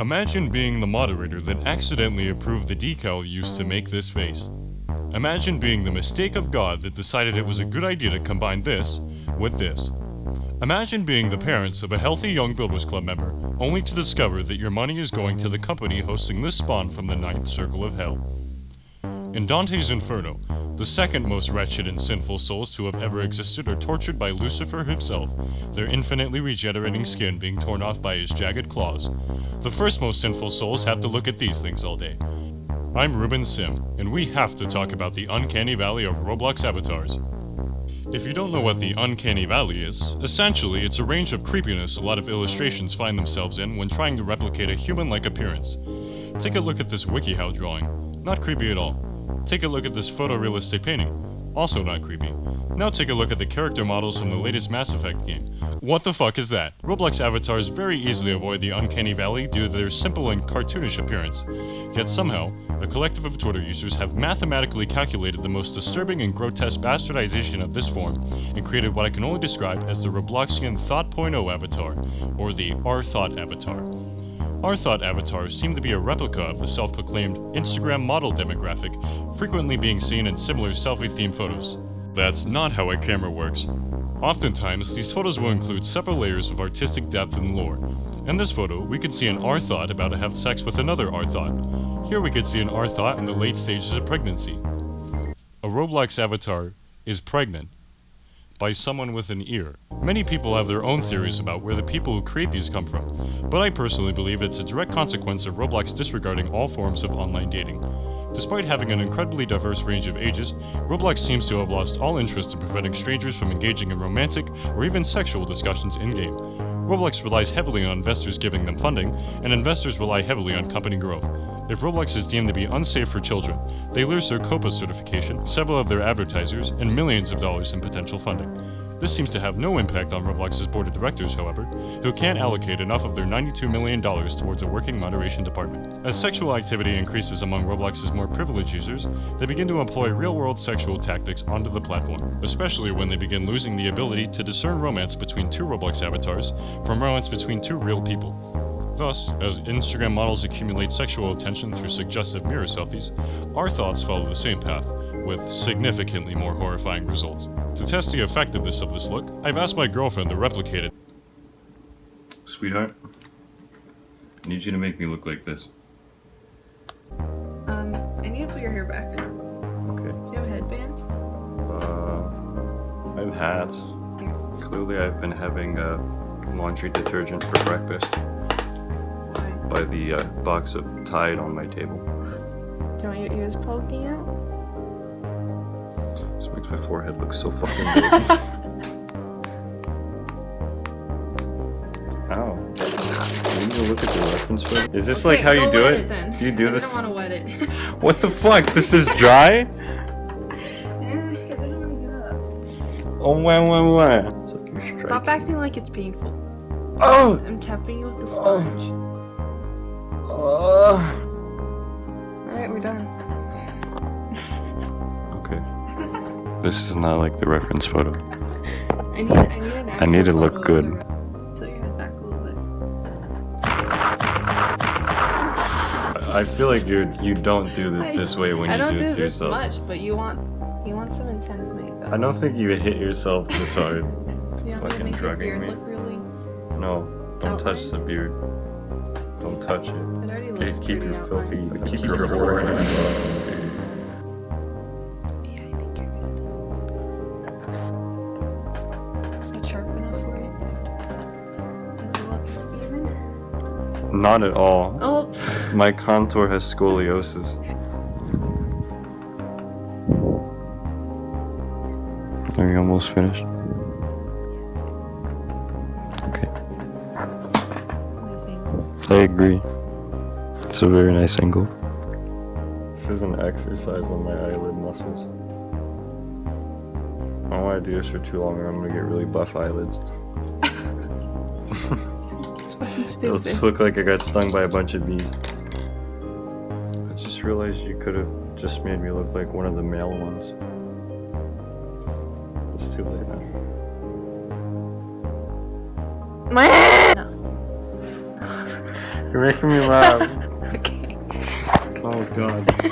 Imagine being the moderator that accidentally approved the decal used to make this face. Imagine being the mistake of God that decided it was a good idea to combine this with this. Imagine being the parents of a healthy young Builders Club member, only to discover that your money is going to the company hosting this spawn from the ninth circle of hell. In Dante's Inferno, the second most wretched and sinful souls to have ever existed are tortured by Lucifer himself, their infinitely regenerating skin being torn off by his jagged claws. The first most sinful souls have to look at these things all day. I'm Ruben Sim, and we have to talk about the uncanny valley of Roblox avatars. If you don't know what the Uncanny Valley is, essentially it's a range of creepiness a lot of illustrations find themselves in when trying to replicate a human-like appearance. Take a look at this WikiHow drawing. Not creepy at all. Take a look at this photorealistic painting. Also not creepy. Now take a look at the character models from the latest Mass Effect game. What the fuck is that? Roblox avatars very easily avoid the uncanny valley due to their simple and cartoonish appearance. Yet somehow, a collective of Twitter users have mathematically calculated the most disturbing and grotesque bastardization of this form and created what I can only describe as the Robloxian Thought.0 avatar, or the Rthro avatar. Our thought avatars seem to be a replica of the self-proclaimed Instagram model demographic, frequently being seen in similar selfie-themed photos. That's not how a camera works. Oftentimes, these photos will include several layers of artistic depth and lore. In this photo, we can see an Rthro about to have sex with another Rthro. Here we could see an Rthro in the late stages of pregnancy. A Roblox avatar is pregnant by someone with an ear. Many people have their own theories about where the people who create these come from, but I personally believe it's a direct consequence of Roblox disregarding all forms of online dating. Despite having an incredibly diverse range of ages, Roblox seems to have lost all interest in preventing strangers from engaging in romantic or even sexual discussions in-game. Roblox relies heavily on investors giving them funding, and investors rely heavily on company growth. If Roblox is deemed to be unsafe for children, they lose their COPPA certification, several of their advertisers, and millions of dollars in potential funding. This seems to have no impact on Roblox's board of directors, however, who can't allocate enough of their $92 million towards a working moderation department. As sexual activity increases among Roblox's more privileged users, they begin to employ real-world sexual tactics onto the platform, especially when they begin losing the ability to discern romance between two Roblox avatars from romance between two real people. Thus, as Instagram models accumulate sexual attention through suggestive mirror selfies, our thoughts follow the same path, with significantly more horrifying results. To test the effectiveness of this look, I've asked my girlfriend to replicate it. Sweetheart, I need you to make me look like this. Um, I need to put your hair back. Okay. Do you have a headband? Uh, I have hats. Clearly I've been having uh, laundry detergent for breakfast Why? By the uh, box of Tide on my table. Do you want your ears poking out? This makes my forehead look so fucking big. Ow. You need to look at the reference photo. Is this like how you do wet it? then. Do you do I this? I don't want to wet it. What the fuck? This is dry? Eh, I don't want to get up. Oh, wah, wah, wah. It's like you're striking. Stop acting like it's painful. Oh! I'm tapping you with the sponge. Oh. Uh. Alright, we're done. Okay. This is not like the reference photo. I need, I need an I need to look good. your- Tilt your back a little bit. I feel like you you don't do I- it this way when I you don't do do it to this yourself. much, but you want you want some intense makeup. I don't think you hit yourself this hard. You want me to fucking make your drugging beard me. look really? No, don't touch the beard. Don't touch it. It already Okay, looks keep your outlined. filthy, keep your whore. Yeah, I think you're good. Is that sharp enough for you? Does it look even? Not at all. Oh, My contour has scoliosis. Are you almost finished? I agree. It's a very nice angle. This is an exercise on my eyelid muscles. I don't want to do this for too long or I'm gonna get really buff eyelids. It's fucking stupid. It'll just look like I got stung by a bunch of bees. I just realized you could have just made me look like one of the male ones. It's too late now. My no. You're making me laugh. okay. Oh god.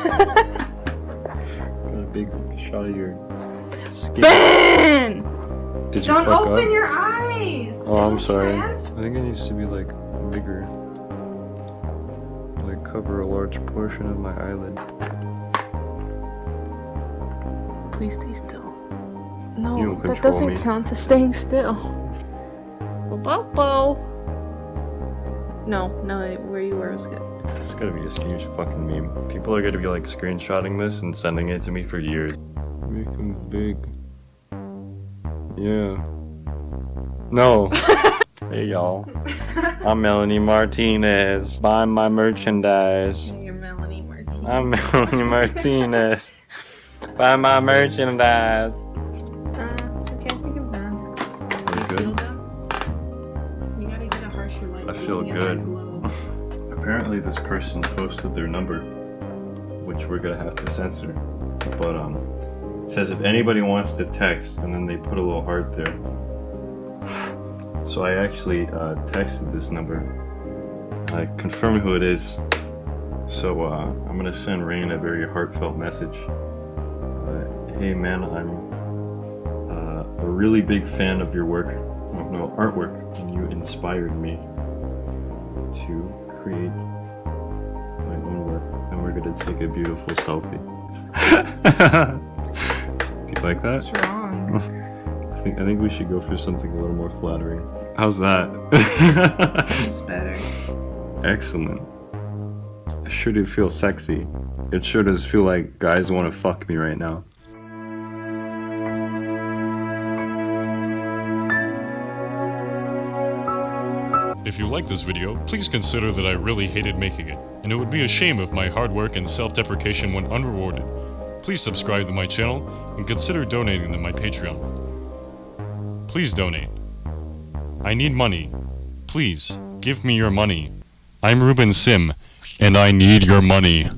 Got a big shot of your skin. Ben! Did you Don't fuck open up? your eyes! Oh, I'm sorry. trans- I think it needs to be like bigger. Like cover a large portion of my eyelid. Please stay still. No, that doesn't me. count to staying still. Bobo. No, no, where you were was good. It's gotta be a huge fucking meme. People are gonna be like screenshotting this and sending it to me for years. Make them big. Yeah. No. hey y'all. I'm Melanie Martinez. Buy my merchandise. You're Melanie Martinez. I'm Melanie Martinez. Buy my merchandise. I feel good. Apparently this person posted their number, which we're gonna have to censor. But um, it says if anybody wants to text, and then they put a little heart there. So I actually uh, texted this number. I confirmed who it is. So uh, I'm gonna send Rain a very heartfelt message. Uh, hey man, I'm uh, a really big fan of your work, no, no artwork, and you inspired me to create my own work and we're gonna take a beautiful selfie. Do you like that? What's wrong? I think I think we should go for something a little more flattering. How's that? It's better. Excellent. Sure do feel sexy. It sure does feel like guys want to fuck me right now. If you like this video, please consider that I really hated making it, and it would be a shame if my hard work and self-deprecation went unrewarded. Please subscribe to my channel and consider donating to my Patreon. Please donate. I need money. Please, give me your money. I'm Ruben Sim, and I need your money.